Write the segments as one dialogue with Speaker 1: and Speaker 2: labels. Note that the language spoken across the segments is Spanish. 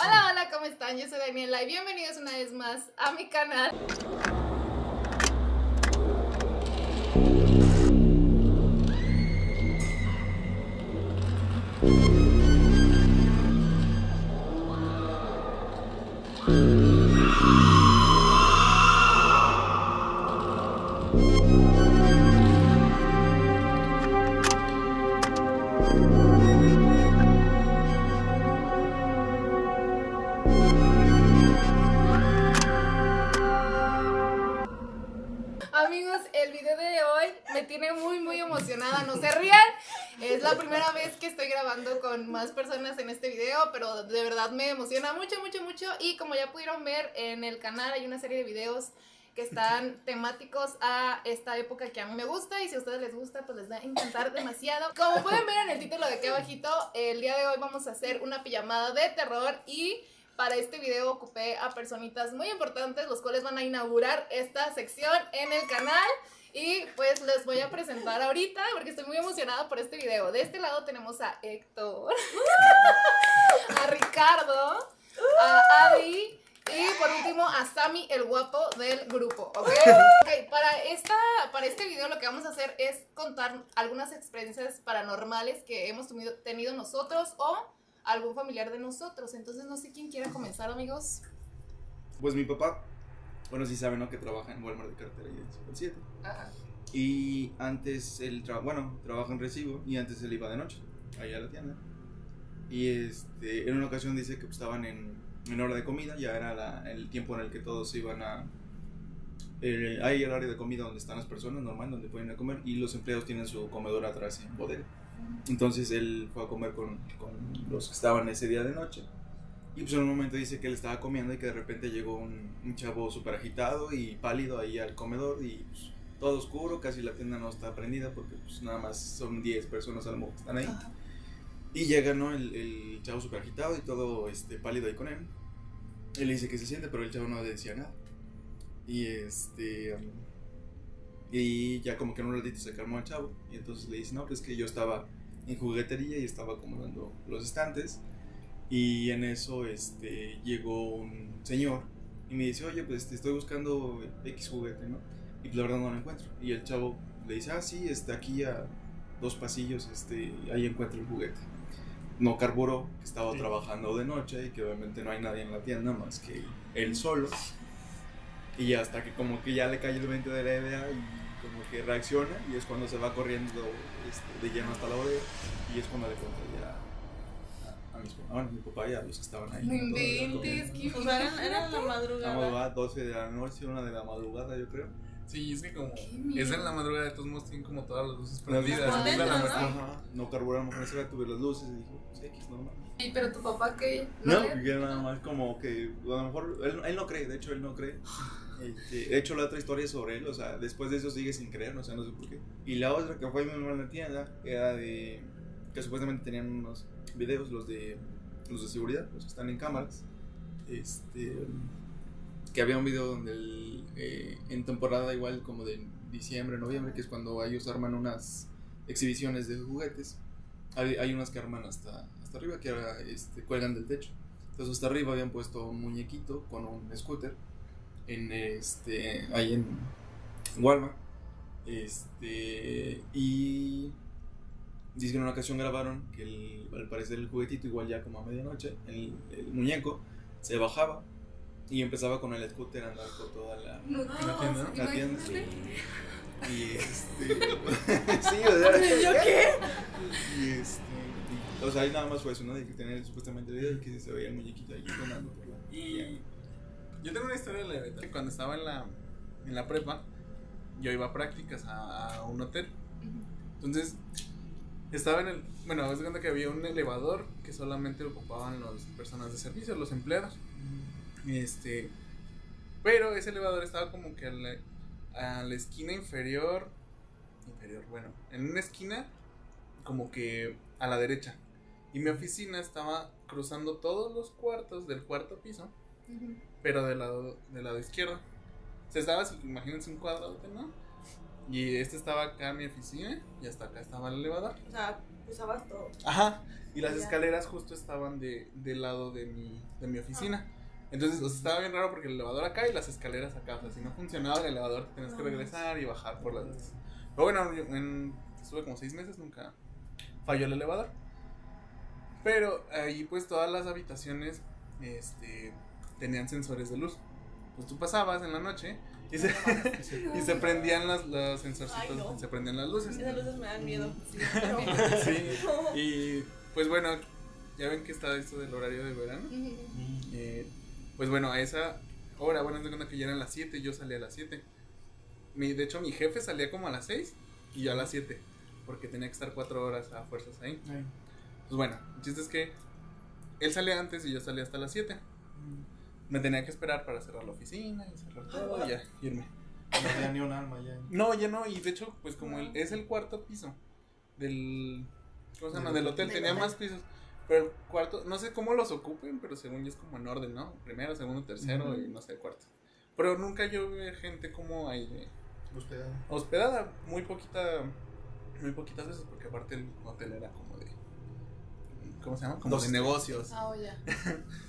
Speaker 1: Hola, hola, ¿cómo están? Yo soy Daniela y bienvenidos una vez más a mi canal. Me tiene muy, muy emocionada. No se rían. Es la primera vez que estoy grabando con más personas en este video, pero de verdad me emociona mucho, mucho, mucho. Y como ya pudieron ver en el canal, hay una serie de videos que están temáticos a esta época que a mí me gusta y si a ustedes les gusta pues les va a encantar demasiado. Como pueden ver en el título de aquí abajito, el día de hoy vamos a hacer una pijamada de terror y para este video ocupé a personitas muy importantes los cuales van a inaugurar esta sección en el canal y pues les voy a presentar ahorita porque estoy muy emocionada por este video. De este lado tenemos a Héctor, a Ricardo, a Adi y por último a Sammy, el guapo del grupo, ¿ok? Ok, para, esta, para este video lo que vamos a hacer es contar algunas experiencias paranormales que hemos tenido, tenido nosotros o algún familiar de nosotros. Entonces no sé quién quiera comenzar, amigos.
Speaker 2: Pues mi papá, bueno, sí saben, ¿no? Que trabaja en Walmart de cartera y en Super 7.
Speaker 1: Ajá.
Speaker 2: Y antes él, tra bueno, trabaja en recibo y antes él iba de noche, allá a la tienda. Y este, en una ocasión dice que estaban en, en hora de comida, ya era la- el tiempo en el que todos iban a... eh, hay el área de comida donde están las personas, normal, donde pueden ir a comer, y los empleados tienen su comedor atrás en bodega. Entonces él fue a comer con, con los que estaban ese día de noche. Y pues en un momento dice que él estaba comiendo y que de repente llegó un, un chavo súper agitado y pálido ahí al comedor y pues, todo oscuro, casi la tienda no está prendida porque pues nada más son 10 personas a lo mejor que están ahí.
Speaker 1: Ajá.
Speaker 2: Y llega, ¿no? El, el chavo súper agitado y todo este, pálido ahí con él. Él le dice que se siente, pero el chavo no decía nada. Y este... um, y ya como que en un ratito se calmó el chavo. Y entonces le dice, no, pues que yo estaba en juguetería y estaba acomodando los estantes. Y en eso este, llegó un señor y me dice, oye, pues te estoy buscando X juguete, ¿no? Y pues la verdad no lo encuentro. Y el chavo le dice, ah, sí, está aquí a dos pasillos, este, ahí encuentro el juguete. No carburó, que estaba
Speaker 3: Sí.
Speaker 2: trabajando de noche y que obviamente no hay nadie en la tienda más que él solo. Y hasta que como que ya le cae el 20 de la idea y como que reacciona y es cuando se va corriendo este, de lleno hasta la bodega y es cuando le cuenta a, a mis, a bueno, mi papá y a los que estaban ahí.
Speaker 1: No
Speaker 2: ¿no?
Speaker 1: Inventes, qué
Speaker 3: O sea, era, era la
Speaker 2: La
Speaker 3: madrugada.
Speaker 2: madrugada, 12 de la noche, una de la madrugada yo creo.
Speaker 4: Sí, es que como
Speaker 1: Qué
Speaker 4: es en la madrugada de todos modos tienen como todas las luces
Speaker 2: Las
Speaker 4: prendidas.
Speaker 2: luces
Speaker 4: es la
Speaker 3: ¿no?
Speaker 2: Ajá, no carburamos con esa tuve las luces y dijo, pues X, normal.
Speaker 1: Sí, pero tu papá que
Speaker 2: No,
Speaker 1: le-
Speaker 2: que nada más como que a lo mejor él, él no cree, de hecho él no cree. Este, de hecho la otra historia es sobre él, o sea, después de eso sigue sin creer, o sea, no sé por qué. Y la otra que fue mi mamá en la tienda era de que supuestamente tenían unos videos, los de los de seguridad, los que están en cámaras. Este que había un video donde eh, en temporada igual como de diciembre, noviembre, que es cuando ellos arman unas exhibiciones de juguetes. Hay, hay unas que arman hasta, hasta arriba, que ahora este, cuelgan del techo. Entonces hasta arriba habían puesto un muñequito con un scooter en este ahí en Walmart. Este y dice que en una ocasión grabaron que el- al parecer el juguetito igual ya como a medianoche, el, el muñeco se bajaba y empezaba con el scooter a andar por toda la,
Speaker 1: No,
Speaker 4: ¿La tienda?
Speaker 2: la tienda. Y este sí, o sea,
Speaker 3: ¿Yo qué?
Speaker 2: y este, y, o sea, ahí nada más fue eso, ¿no? De que tenía supuestamente el video y que se veía el muñequito ahí sonando por la.
Speaker 4: Y yo tengo una historia de la neta, que Cuando estaba en la, en la prepa, yo iba a prácticas a, a un hotel. Entonces, estaba en el. Bueno, haz de cuenta que había un elevador que solamente ocupaban las personas de servicio, los empleados. Este. Pero ese elevador estaba como que a la, a la esquina inferior. Inferior, bueno, en una esquina, como que a la derecha. Y mi oficina estaba cruzando todos los cuartos del cuarto piso, pero del lado, del lado izquierdo. O sea, estaba, imagínense un cuadrado, ¿no? Y este estaba acá en mi oficina y hasta acá estaba el elevador.
Speaker 3: O sea, Usabas todo.
Speaker 4: Ajá. Y las escaleras justo estaban de, del lado de mi, de mi oficina. Entonces, o sea, estaba bien raro porque el elevador acá y las escaleras acá. O sea, si no funcionaba el elevador, te tenías que regresar y bajar por las. Pero bueno, yo en, estuve como seis meses, nunca falló el elevador. Pero ahí, pues, todas las habitaciones este, tenían sensores de luz. Pues tú pasabas en la noche y se, y se prendían las, los sensorcitos,
Speaker 3: Ay, no.
Speaker 4: se prendían las luces.
Speaker 3: Esas luces me dan miedo.
Speaker 4: Sí, y pues bueno, ya ven que está esto del horario de verano.
Speaker 1: Ujú.
Speaker 4: Eh, pues bueno, a esa hora, bueno, de cuenta que ya eran las 7, yo salía a las 7. Mi, de hecho, mi jefe salía como a las 6 y yo a las 7, porque tenía que estar 4 horas a fuerzas ahí. Pues bueno, el chiste es que él salía antes y yo salía hasta las 7. Me tenía que esperar para cerrar la oficina y cerrar todo y ya irme.
Speaker 2: No tenía ni un alma ya.
Speaker 4: No, ya no, y de hecho, pues como el, es el cuarto piso del. ¿Cómo se llama?
Speaker 2: Del
Speaker 4: hotel, tenía más pisos. Pero el cuarto, no sé cómo los ocupen, pero según yo es como en orden, ¿no? Primero, segundo, tercero y no sé, el cuarto. Pero nunca yo vi gente como ahí eh,
Speaker 2: Hospedado.
Speaker 4: hospedada, muy poquita, muy poquitas veces, porque aparte el hotel era como. ¿Cómo se llama? Como
Speaker 2: Dos
Speaker 4: de negocios.
Speaker 1: Ah, oh, ya.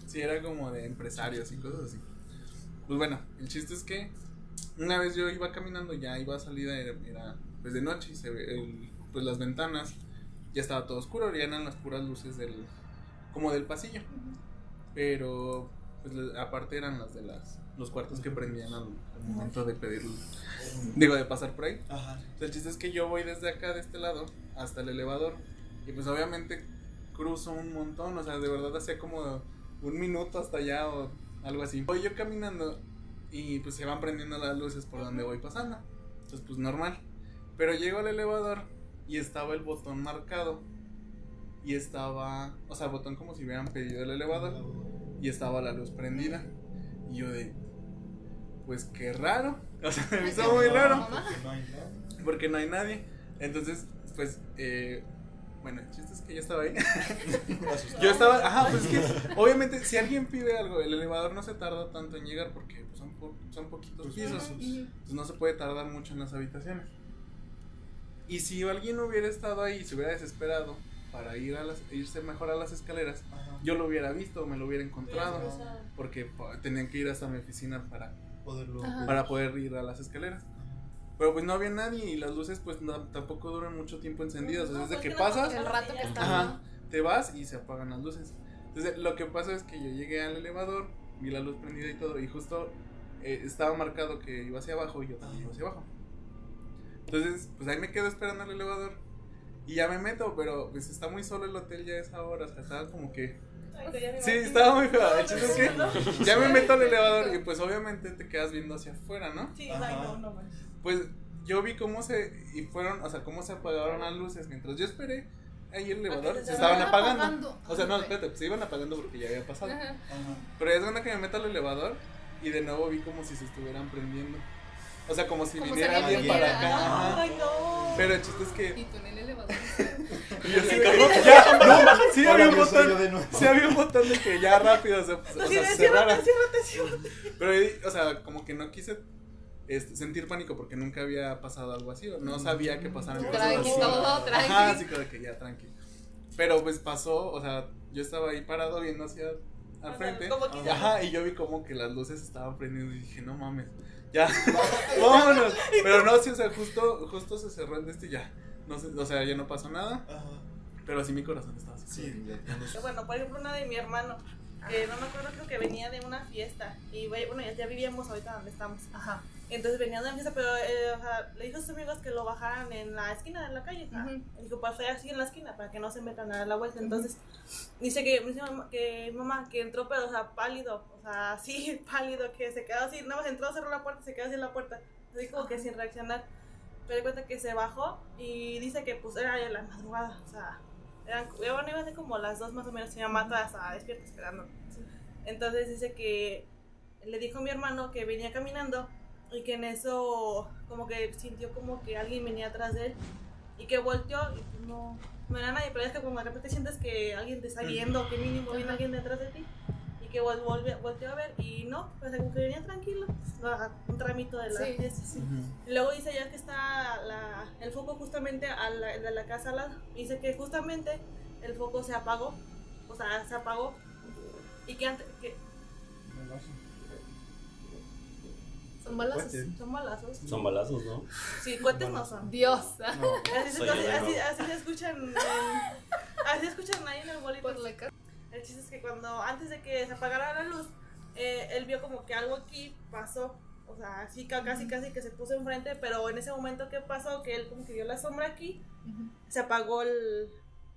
Speaker 4: Sí, era como de empresarios y cosas así. Pues bueno, el chiste es que una vez yo iba caminando, ya iba a salida, era, era, pues de noche y se ve el- pues las ventanas, ya estaba todo oscuro, ya eran las puras luces del, como del pasillo. Pero, pues aparte eran las de las, los cuartos que prendían al, al momento de pedir, digo, de pasar por ahí.
Speaker 2: Ajá.
Speaker 4: Entonces, el chiste es que yo voy desde acá, de este lado, hasta el elevador. Y pues obviamente cruzo un montón, o sea, de verdad hacía como un minuto hasta allá o algo así. Voy yo caminando y pues se van prendiendo las luces por donde voy pasando. Entonces, pues normal. Pero llego al elevador y estaba el botón marcado. Y estaba, o sea, el botón como si hubieran pedido el elevador. Y estaba la luz prendida. Y yo de, pues qué raro. O sea, me hizo muy raro
Speaker 1: Mamá.
Speaker 2: Porque no hay nada.
Speaker 4: porque no hay nadie. Entonces, pues, eh, bueno, el chiste es que yo estaba ahí.
Speaker 2: Asustado.
Speaker 4: Yo estaba, ajá, pues es que, obviamente, si alguien pide algo, el elevador no se tarda tanto en llegar porque pues, son, po- son poquitos
Speaker 2: Pues,
Speaker 4: pisos. No se puede tardar mucho en las habitaciones. Y si alguien hubiera estado ahí y se hubiera desesperado para ir a las, irse mejor a las escaleras,
Speaker 2: Ajá.
Speaker 4: yo lo hubiera visto, me lo hubiera encontrado. Porque po- tenían que ir hasta mi oficina para,
Speaker 2: Poderlo.
Speaker 4: Para poder ir a las escaleras. Pero pues no había nadie y las luces pues no- tampoco duran mucho tiempo encendidas. O sea,
Speaker 3: No,
Speaker 4: desde
Speaker 3: pues que no
Speaker 4: pasas,
Speaker 1: El rato que está.
Speaker 4: Ajá. te vas y se apagan las luces. Entonces lo que pasa es que yo llegué al elevador, vi la luz prendida y todo y justo eh, estaba marcado que iba hacia abajo y yo también iba hacia abajo. Entonces pues ahí me quedo esperando el elevador y ya me meto, pero pues está muy solo el hotel ya a esa hora, o sea, estaba como que... Sí, estaba muy feo. El chiste es que ya me meto al elevador y pues obviamente te quedas viendo hacia afuera, ¿no?
Speaker 3: Sí, no, no.
Speaker 4: Pues yo vi cómo se y fueron, o sea, cómo se apagaron las luces mientras yo esperé. Ahí el elevador
Speaker 3: se
Speaker 4: se
Speaker 3: estaban
Speaker 4: apagando.
Speaker 1: apagando.
Speaker 4: O sea, no, espérate, pues se iban apagando porque ya había pasado.
Speaker 1: Ajá.
Speaker 2: Ajá.
Speaker 4: Pero es cuando que me meto al elevador y de nuevo vi como si se estuvieran prendiendo. O sea, como si
Speaker 1: Como
Speaker 4: viniera
Speaker 1: alguien
Speaker 4: para acá.
Speaker 3: Ay, no.
Speaker 4: Pero el chiste es que
Speaker 1: Y tú en el elevador.
Speaker 4: y yo así de que, ya, no, sí había un botón.
Speaker 2: de nuevo.
Speaker 4: Sí había un botón de que ya rápido se, o
Speaker 3: Así
Speaker 4: sea,
Speaker 3: de,
Speaker 4: se
Speaker 3: ciérrate,
Speaker 4: cerrara.
Speaker 3: ciérrate, ciérrate.
Speaker 4: Pero, ahí, o sea, como que no quise este, sentir pánico porque nunca había pasado algo así. O no sabía que pasaran cosas
Speaker 1: Tranqui,
Speaker 4: así.
Speaker 1: todo tranqui.
Speaker 4: Ajá, así como que ya, tranqui. Pero pues pasó, o sea, yo estaba ahí parado viendo hacia al frente.
Speaker 3: como que-
Speaker 4: Ajá, y yo vi como que las luces estaban prendiendo y dije, no mames, ya, vámonos. Pero no, sí, o sea, justo, justo se cerró el de este y ya. No sé, o sea, ya no pasó nada,
Speaker 2: Ajá.
Speaker 4: pero así mi corazón estaba así.
Speaker 2: Sí, ya.
Speaker 3: Bueno, por ejemplo, una de mi hermano, que no me acuerdo, creo que venía de una fiesta. Y bueno, ya, ya vivíamos ahorita donde estamos.
Speaker 1: Ajá.
Speaker 3: Entonces venía de una fiesta, pero eh, o sea, le dijo a sus amigos que lo bajaran en la esquina de la calle. sea,
Speaker 1: Ujú.
Speaker 3: Dijo, para estar así en la esquina, para que no se metan a la vuelta. Entonces, dice que, dice mamá, que mamá, que entró, pero, o sea, pálido, o sea, así, pálido, que se quedó así, nada más entró, cerró la puerta, se quedó así en la puerta. Así como que sin reaccionar. Pero cuenta que se bajó y dice que, pues, era ya la madrugada, o sea, eran, bueno, iba a ser como las dos más o menos, mi mamá toda estaba despierta esperando. Entonces dice que le dijo a mi hermano que venía caminando y que en eso como que sintió como que alguien venía atrás de él y que volteó y pues no, no era nadie, pero es que como de repente sientes que alguien te está viendo, que mínimo viene alguien detrás de ti y que vol- volvió, volteó a ver y no, pues como que venía tranquilo, un tramito de la
Speaker 1: Sí,
Speaker 3: fiesta.
Speaker 1: sí, sí.
Speaker 3: Y luego dice ya que está la, el foco justamente a la, de la casa al lado. Dice que justamente el foco se apagó, o sea, se apagó. Y que antes, que
Speaker 1: Son balazos.
Speaker 3: Son balazos.
Speaker 5: Son balazos, ¿no?
Speaker 3: Sí, cohetes no son.
Speaker 1: Dios.
Speaker 2: No.
Speaker 3: Así, se- así, así, así se escuchan así escuchan ahí en el bolito.
Speaker 1: Por la casa.
Speaker 3: El chiste es que cuando, antes de que se apagara la luz, eh, él vio como que algo aquí pasó. O sea, así ca- casi casi que se puso enfrente, pero en ese momento que pasó, que él como que vio la sombra aquí, se apagó el.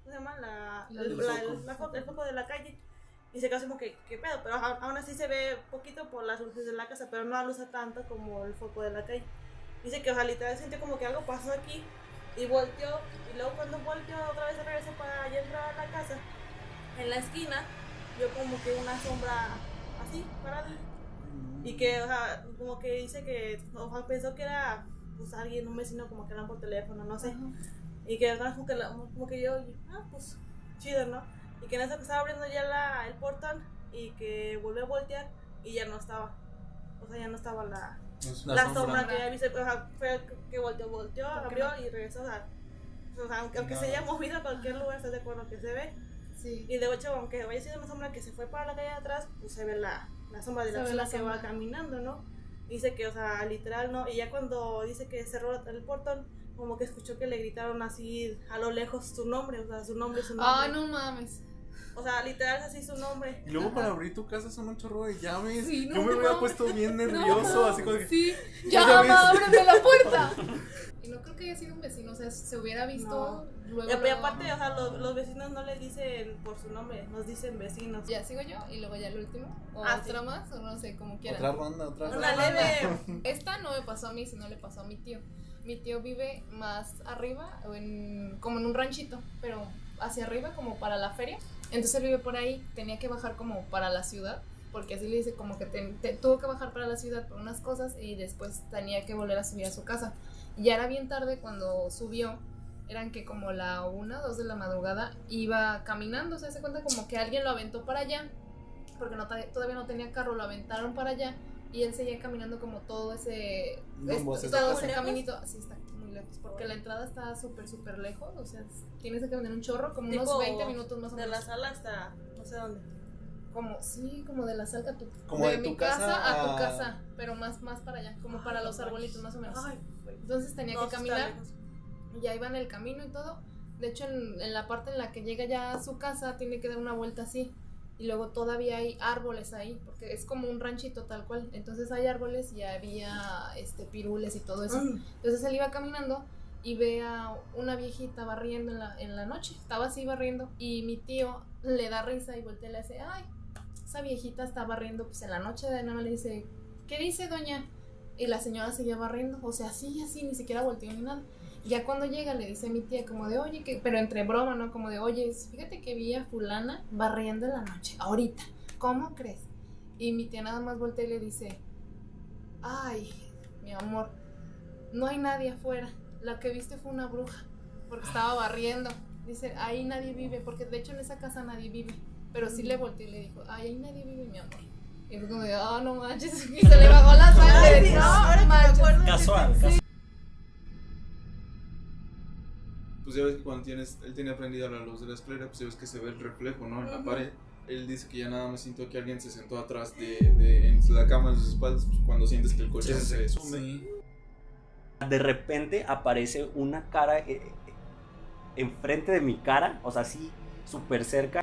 Speaker 3: ¿Cómo se llama? La,
Speaker 1: La
Speaker 3: el,
Speaker 1: luz.
Speaker 3: la- el- la fo- el foco de la calle. Y se quedó así como que, ¿qué pedo? Pero aún así se ve poquito por las luces de la casa, pero no alusa tanto como el foco de la calle. Dice que, o sea, literal sintió como que algo pasó aquí y volteó. Y luego cuando volteó otra vez regresó para ya entrar a la casa, en la esquina, vio como que una sombra así, parada. Y que, o sea, como que dice que, o sea, pensó que era, pues, alguien, un vecino, como que hablan por teléfono, no sé. Y que, como que, como que yo, ah, pues, chido, ¿no? Y que en eso que estaba abriendo ya la, el portón y que volvió a voltear y ya no estaba. O sea, ya no estaba la,
Speaker 4: La
Speaker 3: la,
Speaker 4: sombra.
Speaker 3: sombra. que había visto. O sea, fue que volteó, volteó,
Speaker 1: ¿Por qué
Speaker 3: abrió y regresó. O sea, o sea, aunque, aunque se haya movido a cualquier lugar, estás de acuerdo que se ve.
Speaker 1: Sí.
Speaker 3: Y de hecho, aunque haya sido una sombra que se fue para la calle de atrás, pues se ve la, la sombra de
Speaker 1: Se
Speaker 3: la
Speaker 1: ve
Speaker 3: persona
Speaker 1: la
Speaker 3: que va caminando, ¿no? Dice que, o sea, literal, ¿no? Y ya cuando dice que cerró el portón, como que escuchó que le gritaron así a lo lejos su nombre, o sea, su nombre, su nombre.
Speaker 1: Ah, no mames.
Speaker 3: O sea, literal es así su nombre.
Speaker 4: Y luego para abrir tu casa son un chorro de llaves.
Speaker 1: Sí, no,
Speaker 4: Yo me
Speaker 1: no.
Speaker 4: hubiera puesto bien nervioso,
Speaker 1: No,
Speaker 4: así como que.
Speaker 1: Sí. Mamá, ábreme la puerta. Y no creo que haya sido un vecino, o sea, se hubiera visto luego.
Speaker 3: Y,
Speaker 1: luego-
Speaker 3: aparte, o sea, los, los vecinos no le dicen por su nombre, nos dicen vecinos.
Speaker 1: Ya sigo yo y luego ya el último. O
Speaker 3: Ah,
Speaker 1: otra
Speaker 3: sí.
Speaker 1: más, o no sé, como quieran.
Speaker 4: Otra ronda, otra
Speaker 3: Una
Speaker 4: ronda.
Speaker 3: leve.
Speaker 1: Esta no me pasó a mí, sino le pasó a mi tío. Mi tío vive más arriba, en, como en un ranchito, pero hacia arriba, como para la feria. Entonces él vive por ahí, tenía que bajar como para la ciudad, porque así le dice como que te- tuvo que bajar para la ciudad por unas cosas y después tenía que volver a subir a su casa. Y ya era bien tarde cuando subió, eran que como la una, dos de la madrugada, iba caminando, se hace cuenta como que alguien lo aventó para allá, porque no, todavía no tenía carro, lo aventaron para allá y él seguía caminando como todo ese, todo ese caminito, sí está lejos, porque la entrada está súper, súper lejos, o sea, es- tienes que caminar un chorro, como
Speaker 3: Tipo
Speaker 1: unos 20 minutos más o
Speaker 3: De
Speaker 1: menos.
Speaker 3: la sala hasta no sé dónde.
Speaker 1: Como, sí, como de la salga a tu,
Speaker 4: Como de
Speaker 1: mi
Speaker 4: tu
Speaker 1: casa,
Speaker 4: casa
Speaker 1: a tu casa, pero más, más para allá, como para
Speaker 3: Ay,
Speaker 1: los arbolitos más o menos.
Speaker 3: Ay.
Speaker 1: Entonces tenía
Speaker 3: No,
Speaker 1: que caminar,
Speaker 3: lejos.
Speaker 1: ya iba en el camino y todo. De hecho, en, en la parte en la que llega ya a su casa, tiene que dar una vuelta así. Y luego todavía hay árboles ahí, porque es como un ranchito tal cual. Entonces hay árboles y había este, pirules y todo eso.
Speaker 3: Mm.
Speaker 1: Entonces él iba caminando y ve a una viejita barriendo en la, en la noche. Estaba así barriendo. Y mi tío le da risa y voltea y le dice, ay, esa viejita está barriendo pues en la noche. De nada le dice, ¿qué dice doña? Y la señora seguía barriendo. O sea, así, así, ni siquiera volteó ni nada. Ya cuando llega le dice a mi tía como de, oye, que, pero entre broma, ¿no? Como de, oye, fíjate que vi a fulana barriendo en la noche, ahorita. ¿Cómo crees? Y mi tía nada más voltea y le dice, ay, mi amor, no hay nadie afuera. La que viste fue una bruja, porque estaba barriendo. Dice, ahí nadie vive, porque de hecho en esa casa nadie vive. Pero sí le volteó y le dijo, ay, ahí nadie vive, mi amor. Y fue como de, ah, no manches, y se le bajó la sangre.
Speaker 3: Ay, sí,
Speaker 1: no,
Speaker 3: ahora que me
Speaker 1: manches.
Speaker 3: acuerdo.
Speaker 5: Casual,
Speaker 3: sí,
Speaker 2: Pues ya ves que cuando tienes, él tiene prendida la luz de la escalera, pues ya ves que se ve el reflejo, ¿no? En la pared. Él dice que ya nada más sintió que alguien se sentó atrás de, de en la cama en sus espaldas, pues, cuando sientes que el colchón
Speaker 5: Sí, sí,
Speaker 2: se sume.
Speaker 4: Sí.
Speaker 5: De repente aparece una cara eh, enfrente de mi cara, o sea, así súper cerca.